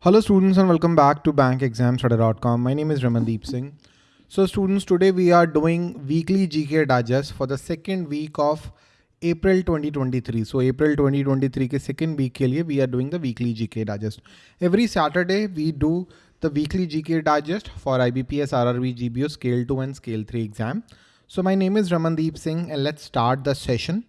Hello students and welcome back to bankexamstudy.com. My name is Ramandeep Singh. So students, today we are doing weekly GK digest for the second week of April 2023. So April 2023 के second week के लिए we are doing the weekly GK digest. Every Saturday we do the weekly GK digest for IBPS RRB GBO scale 2 and scale 3 exam. So my name is Ramandeep Singh and let's start the session.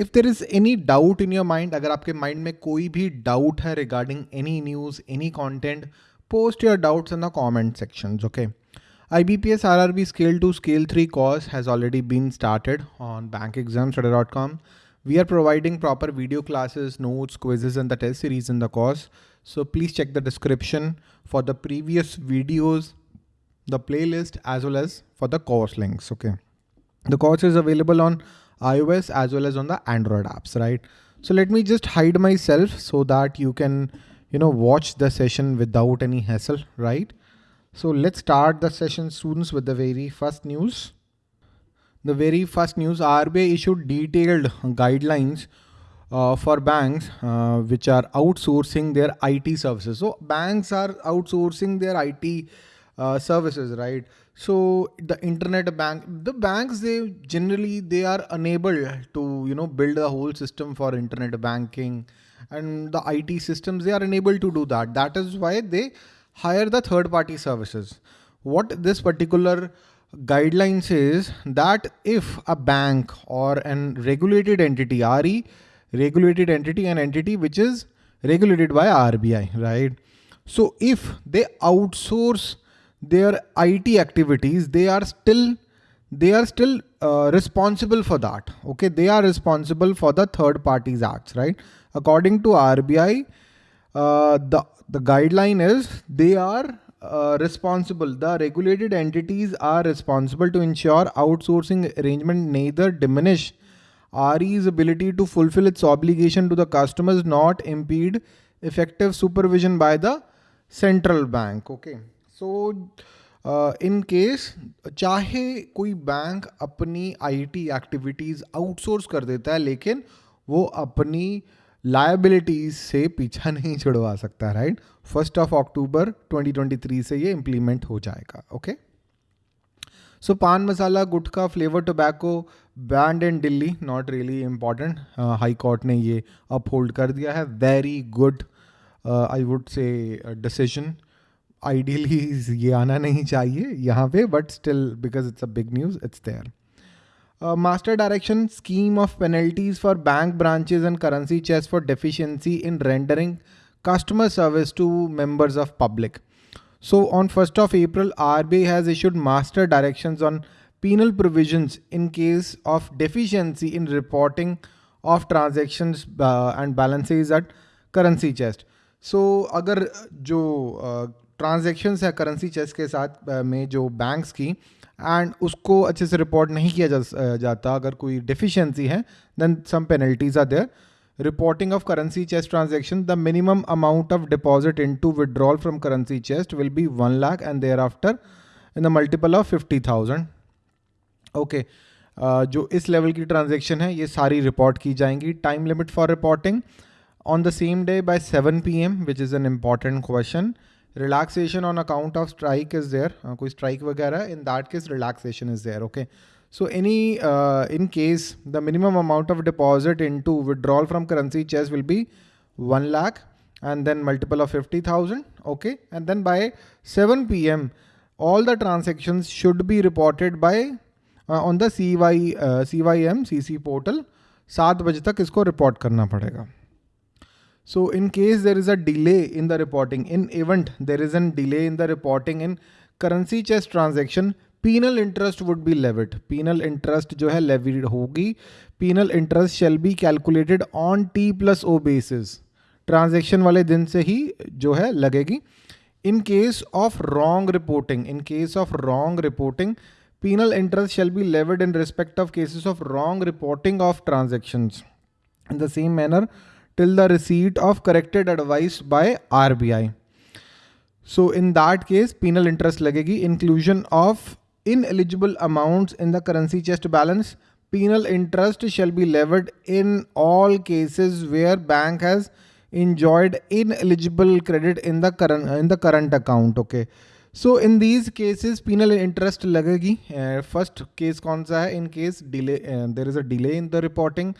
If there is any doubt in your mind अगर आपके mind में कोई भी doubt है regarding any news any content post your doubts in the comment sections okay IBPS RRB scale 2 scale 3 course has already been started on bankexamstudy.com we are providing proper video classes notes quizzes and the test series in the course so please check the description for the previous videos the playlist as well as for the course links okay the course is available on iOS as well as on the Android apps, right? So let me just hide myself so that you can, you know, watch the session without any hassle, right? So let's start the session students with the very first news. The very first news RBI issued detailed guidelines uh, for banks uh, which are outsourcing their IT services. So banks are outsourcing their IT uh, services, right? So the internet bank, the banks, they generally, they are unable to, you know, build a whole system for internet banking and the IT systems, they are unable to do that. That is why they hire the third party services. What this particular guideline says that if a bank or an regulated entity, RE, regulated entity, an entity which is regulated by RBI, right? So if they outsource their IT activities, they are still they are still uh, responsible for that. Okay, they are responsible for the third parties acts, right? According to RBI, uh, the the guideline is they are uh, responsible. The regulated entities are responsible to ensure outsourcing arrangement neither diminish RE's ability to fulfill its obligation to the customers, not impede effective supervision by the central bank. Okay. So in case चाहे कोई bank अपनी IT activities outsource कर देता है, लेकिन वो अपनी liabilities से पीछा नहीं छुड़वा सकता राइट फ़र्स्ट ऑफ़ अक्टूबर 2023 से ये इम्प्लीमेंट हो जाएगा okay so pan masala, gutkha flavour tobacco banned in Delhi not really important high court ने ये अपहोल्ड कर दिया है. Very good I would say decision ideally ये आना नहीं चाहिए यहाँ पे but still because it's a big news it's their master direction scheme of penalties for bank branches and currency chest for deficiency in rendering customer service to members of public so on first of April R B has issued master direction on penal provisions in case of deficiency in reporting of transaction and balances at currency chest so अगर जो uh, transaction है currency chest के साथ में जो banks की and उसको अच्छे से रिपोर्ट नहीं किया जा, जाता। अगर कोई डिफिशियंसी है then some penalties are there reporting of currency chest transaction the minimum amount of deposit into withdrawal from currency chest will be one lakh and thereafter in the multiple of fifty thousand okay जो इस level की transaction है ये सारी report की जाएँगी। Time limit for reporting on the same day by seven P M which is an important question relaxation on account of strike is there uh, koi strike वगैरह in that case relaxation is there okay so any uh, in case the minimum amount of deposit into withdrawal from currency chest will be 1 lakh and then multiple of 50,000 okay and then by 7 pm all the transactions should be reported by uh, on the CY uh, CYM CC portal सात बजे तक इसको report करना पड़ेगा so in case there is a delay in the reporting, in event there is a delay in the reporting in currency chest transaction, penal interest would be levied. Penal interest जो है levied होगी. Penal interest shall be calculated on T plus O basis. Transaction वाले दिन से ही जो है लगेगी. In case of wrong reporting, in case of wrong reporting, penal interest shall be levied in respect of cases of wrong reporting of transactions. In the same manner, till the receipt of corrected advice by RBI. So in that case, penal interest lagegi inclusion of ineligible amounts in the currency chest balance. Penal interest shall be levied in all cases where bank has enjoyed ineligible credit in the current in the current account okay? So in these cases penal interest lagegi uh, first case sa hai in case delay uh, there is a delay in the reporting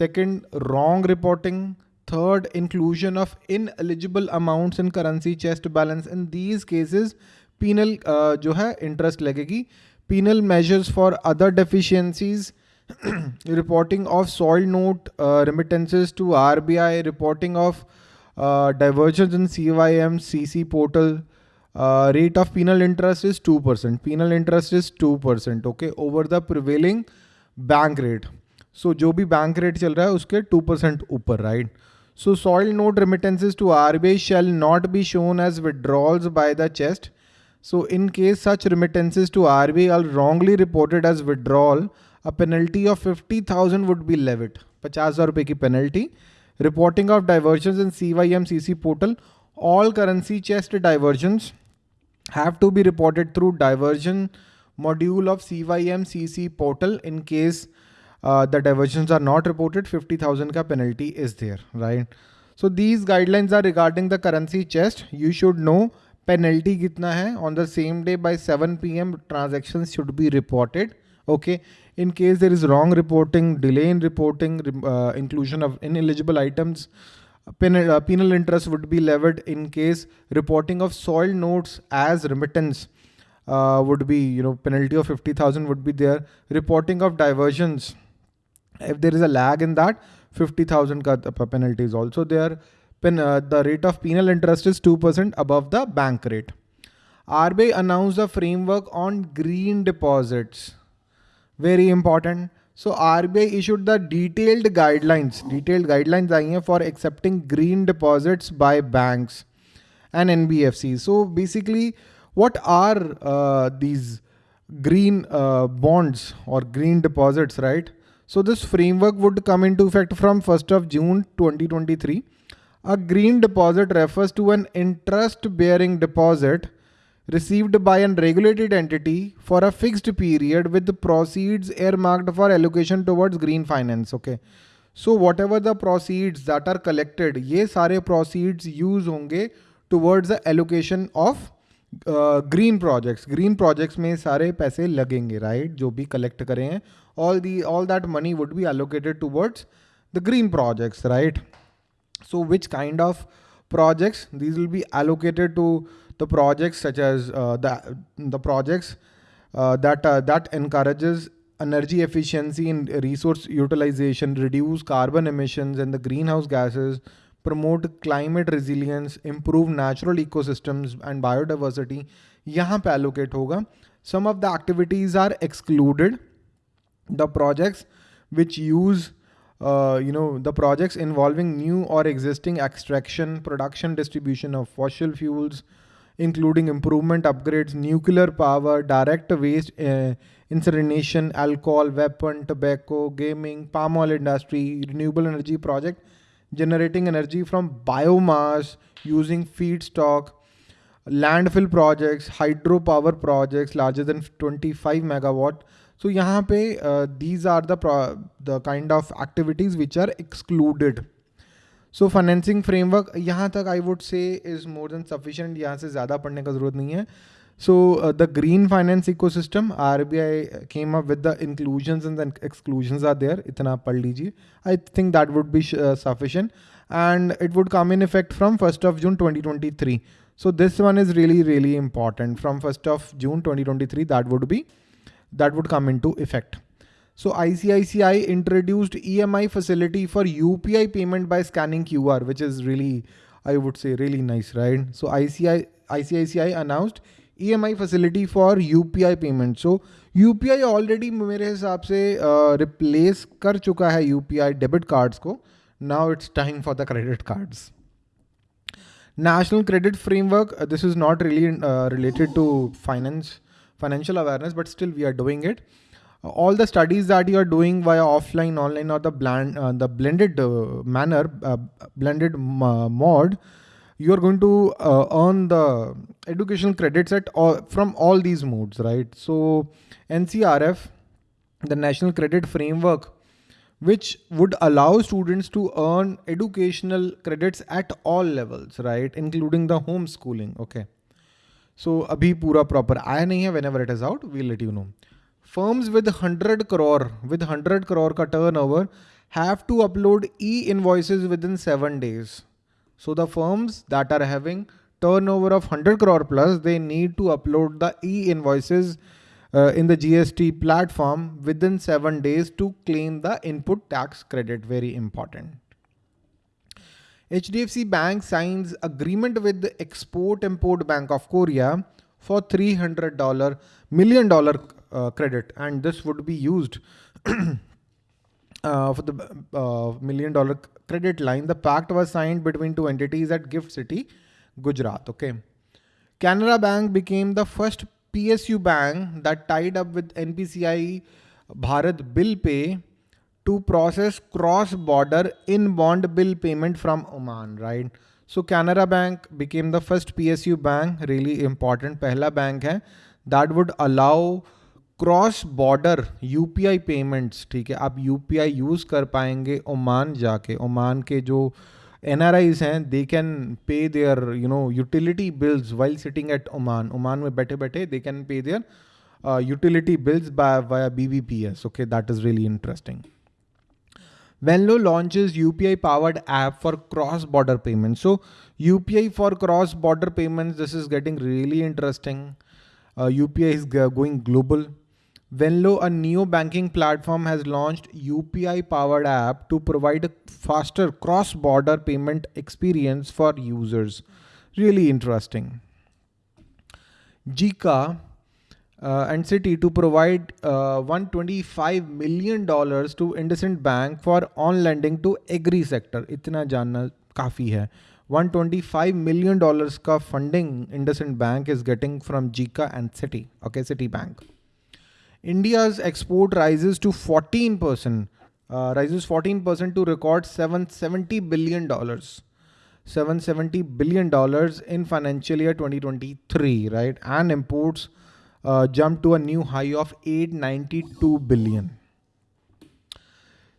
second wrong reporting third inclusion of ineligible amounts in currency chest balance in these cases penal uh, jo hai interest lagegi penal measures for other deficiencies reporting of soil note uh, remittances to RBI, reporting of uh, diversions in CYM, CC portal. Uh, rate of penal interest is 2%. Penal interest is 2%, okay, over the prevailing bank rate. So जो भी bank rate चल रहा है, उसके two percent ऊपर right so soil note remittances to R B I shall not be shown as withdrawals by the chest so in case such remittances to R B I wrongly reported as withdrawal a penalty of fifty thousand would be levied पचास हज़ार रुपये की penalty reporting of diversion in C Y M C C portal all currency chest diversions have to be reported through diversion module of C Y M C C portal in case uh, the diversions are not reported, 50,000 ka penalty is there, right? So these guidelines are regarding the currency chest. You should know penalty kitna hai. On the same day by 7 p.m. transactions should be reported. Okay. In case there is wrong reporting, delay in reporting, uh, inclusion of ineligible items, penal, uh, penal interest would be levied in case reporting of soil notes as remittance uh, would be, you know, penalty of 50,000 would be there. Reporting of diversions, if there is a lag in that, 50,000 penalty is also there. Pen, uh, the rate of penal interest is 2% above the bank rate. RBI announced a framework on green deposits very important. So RBI issued the detailed guidelines, detailed guidelines I for accepting green deposits by banks and NBFC. So basically, what are uh, these green uh, bonds or green deposits, right? So this framework would come into effect from 1st of June 2023. A green deposit refers to an interest bearing deposit received by an regulated entity for a fixed period with the proceeds earmarked for allocation towards green finance. Okay. So whatever the proceeds that are collected, ये सारे proceeds use होंगे towards the allocation of uh, green projects. Green projects में सारे पैसे लगेंगे, right? जो भी collect करें हैं, all the all that money would be allocated towards the green projects, right? So which kind of projects? These will be allocated to the projects such as uh, the, the projects uh, that, uh, that encourages energy efficiency and resource utilization, reduce carbon emissions and the greenhouse gases, promote climate resilience, improve natural ecosystems and biodiversity, यहाँ पे allocate होगा. Some of the activities are excluded. The projects which use uh, you know, the projects involving new or existing extraction, production, distribution of fossil fuels, including improvement upgrades, nuclear power, direct waste uh, incineration, alcohol, weapon, tobacco, gaming, palm oil industry, renewable energy project, generating energy from biomass using feedstock, landfill projects, hydropower projects larger than 25 megawatt. So यहाँ पे uh, these are the the kind of activities which are excluded. So financing framework यहाँ तक I would say is more than sufficient यहाँ से ज़्यादा पढ़ने का ज़रूरत नहीं है So uh, the green finance ecosystem, RBI uh, came up with the inclusions and then exclusions are there. Itna pad lijiye. I think that would be uh, sufficient and it would come in effect from 1st of June 2023. So this one is really, really important from 1st of June 2023 that would be that would come into effect. So ICICI introduced EMI facility for UPI payment by scanning QR, which is really, I would say really nice, right? So ICI, ICICI announced E M I facility for U P I payment so U P I already मेरे हिसाब से replace uh, कर चुका है U P I debit cards को. Now it's time for the credit cards national credit framework this is not really related to finance financial awareness but still we are doing it all the studies that you are doing why offline online और the blend the blended manner blended mode you are going to uh, earn the educational credits at all, from all these modes, right? So NCRF, the National Credit Framework, which would allow students to earn educational credits at all levels, right? Including the homeschooling. Okay. So abhi pura proper आया nahi hai. Whenever it is out, we'll let you know. Firms with 100 crore with 100 crore ka turnover have to upload e-invoices within seven days. So the firms that are having turnover of 100 crore plus, they need to upload the e-invoices uh, in the GST platform within seven days to claim the input tax credit. Very important. HDFC Bank signs agreement with the Export Import Bank of Korea for $300 million uh, credit and this would be used uh, for the uh, million dollar credit line, the pact was signed between two entities at Gift City, Gujarat. Okay. Canara Bank became the first PSU bank that tied up with NPCI Bharat Bill Pay to process cross-border inbound bill payment from Oman, right? So Canara Bank became the first PSU bank, really important, pehla bank hai, that would allow cross border UPI payments, ठीक है, आप UPI use कर पाएँगे Oman जाके। Oman के जो N R Is हैं they can pay their you know utility bills while sitting at Oman Oman में बैठे बैठे they can pay their utility bills by via B V P S okay that is really interesting Venlo launches U P I powered app for cross border payment so U P I for cross border payment this is getting really interesting U P I is going global Venlo, a neo banking platform, has launched UPI powered app to provide a faster cross border payment experience for users. Really interesting. JICA uh, and Citi to provide uh, $125 million to IndusInd Bank for on lending to agri sector. Itna janna काफ़ी है 125 million dollars का funding IndusInd Bank is getting from JICA and Citi. Okay, Citi Bank. India's export rises to 14%, uh, rises 14% to record 770 billion dollars. 770 billion dollars in financial year 2023, right? And imports uh, jumped to a new high of 892 billion.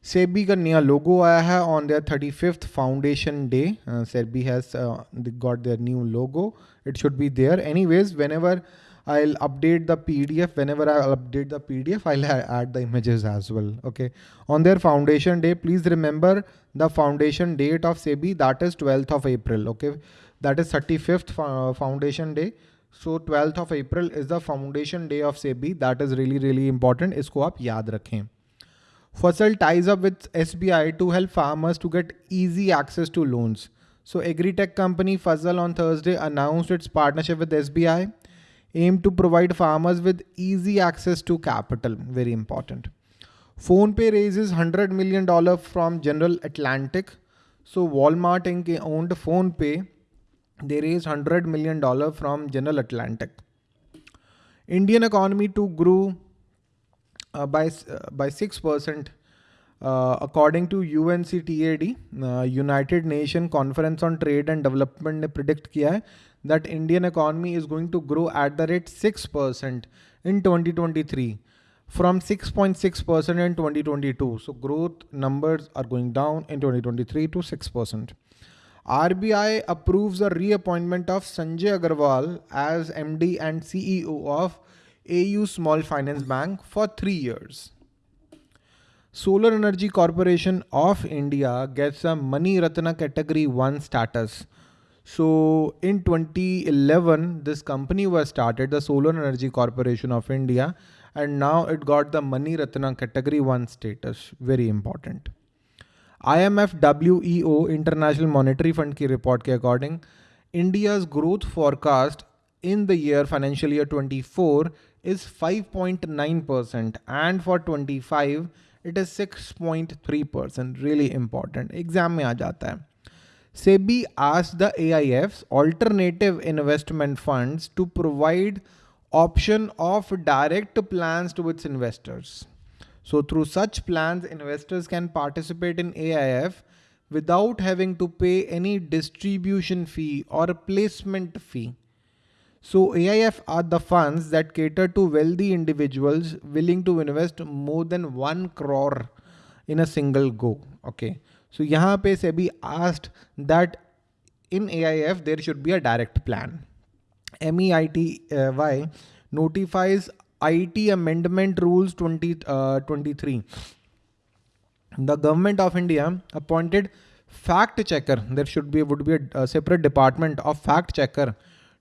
SEBI का नया logo आया है on their 35th foundation day. Uh, SEBI has uh, got their new logo. It should be there. Anyways, whenever I'll update the PDF. Whenever I update the PDF, I'll add the images as well. Okay. On their foundation day, please remember the foundation date of SEBI. That is 12th of April. Okay. That is 35th foundation day. So 12th of April is the foundation day of SEBI. That is really, really important. Isko aap yaad rakhein. Fasal ties up with SBI to help farmers to get easy access to loans. So AgriTech company Fasal on Thursday announced its partnership with SBI aim to provide farmers with easy access to capital. Very important. PhonePe raises $100 million from General Atlantic. So Walmart Inc. owned PhonePe. They raised $100 million from General Atlantic. Indian economy to grew uh, by, uh, by 6% uh, according to UNCTAD, uh, United Nation Conference on Trade and Development ने predict किया है that Indian economy is going to grow at the rate 6% in 2023 from 6.6% in 2022. So growth numbers are going down in 2023 to 6%. RBI approves the reappointment of Sanjay Agarwal as MD and CEO of AU Small Finance Bank for three years. Solar Energy Corporation of India gets a Miniratna Category 1 status so in 2011, this company was started, the Solar Energy Corporation of India, and now it got the Miniratna Category 1 status. Very important. IMF WEO International Monetary Fund report ke according, India's growth forecast in the year financial year 24 is 5.9% and for 25 it is 6.3%. Really important. Exam mein aa jata hai. SEBI asked the AIFs, alternative investment funds, to provide option of direct plans to its investors. So through such plans, investors can participate in AIF without having to pay any distribution fee or placement fee. So AIF are the funds that cater to wealthy individuals willing to invest more than 1 crore in a single go. Okay. So यहाँ पे SEBI asked that in AIF there should be a direct plan. MEITY notifies IT Amendment Rules 2023. Uh, the government of India appointed fact checker. There should be would be a, a separate department of fact checker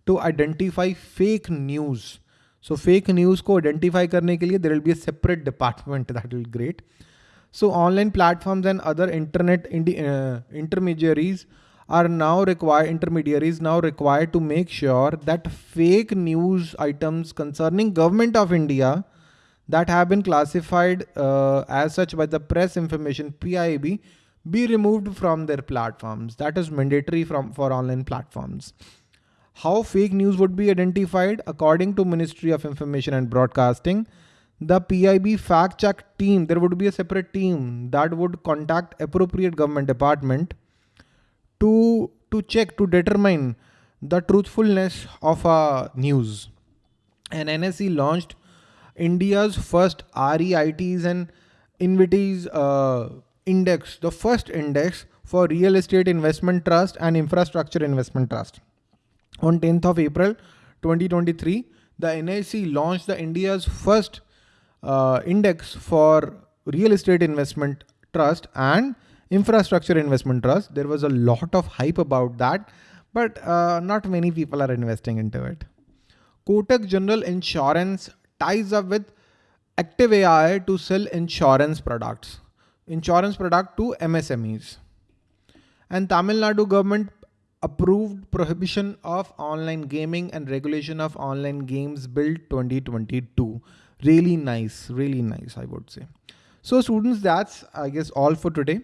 to identify fake news. So fake news को identify करने के लिए there will be a separate department that will be great. So online platforms and other internet uh, intermediaries are now required intermediaries now required to make sure that fake news items concerning government of India that have been classified uh, as such by the press information PIB be removed from their platforms. That is mandatory from for online platforms. How fake news would be identified according to Ministry of Information and Broadcasting, the PIB fact check team, there would be a separate team that would contact appropriate government department to, to check, to determine the truthfulness of a news. And NSE launched India's first REITs and InvITs uh, index, the first index for real estate investment trust and infrastructure investment trust. On 10th of April 2023, the NSE launched the India's first uh, index for real estate investment trust and infrastructure investment trust. There was a lot of hype about that, but uh, not many people are investing into it. Kotak General Insurance ties up with Active AI to sell insurance products, insurance product to MSMEs. And Tamil Nadu government approved prohibition of online gaming and regulation of online games bill 2022 really nice really nice i would say. So students that's i guess all for today.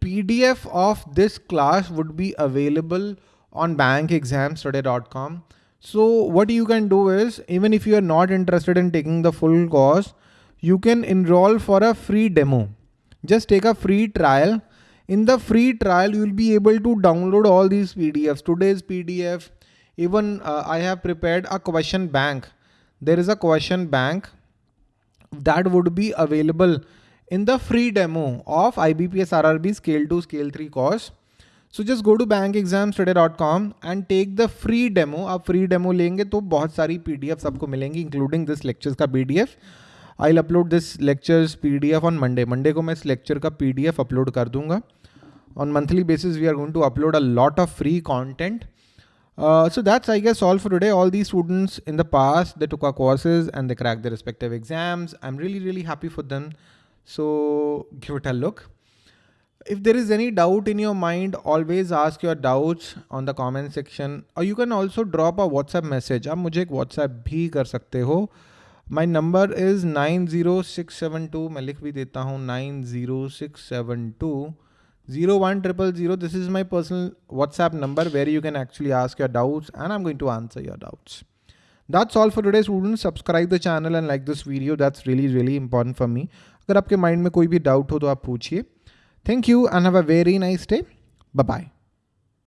Pdf of this class would be available on bankexamstudy.com so what you can do is even if you are not interested in taking the full course you can enroll for a free demo. Just take a free trial in the free trial you will be able to download all these pdfs today's pdf even uh, i have prepared a question bank there is a question bank that would be available in the free demo of IBPS RRB scale 2 scale 3 course. So just go to bankexamstudy.com and take the free demo. आप free demo लेंगे तो बहुत सारी PDFs आपको मिलेंगी including this lectures का PDF. I'll upload this lectures PDF on Monday. Monday को मैं इस lecture का PDF upload कर दूंगा. On monthly basis, we are going to upload a lot of free content. Uh, so that's, I guess, all for today. All these students in the past, they took our courses and they cracked their respective exams. I'm really, really happy for them. So give it a look. If there is any doubt in your mind, always ask your doubts on the comment section or you can also drop a WhatsApp message. आप मुझे एक WhatsApp भी कर सकते हो. My number is 90672. मैं लिख भी देता हूँ 90672 01 This is my personal WhatsApp number where you can actually ask your doubts and I'm going to answer your doubts. That's all for today students. Subscribe the channel and like this video. That's really, really important for me. अगर आपके mind में कोई भी doubt हो तो आप पूछिए. Thank you and have a very nice day. Bye-bye.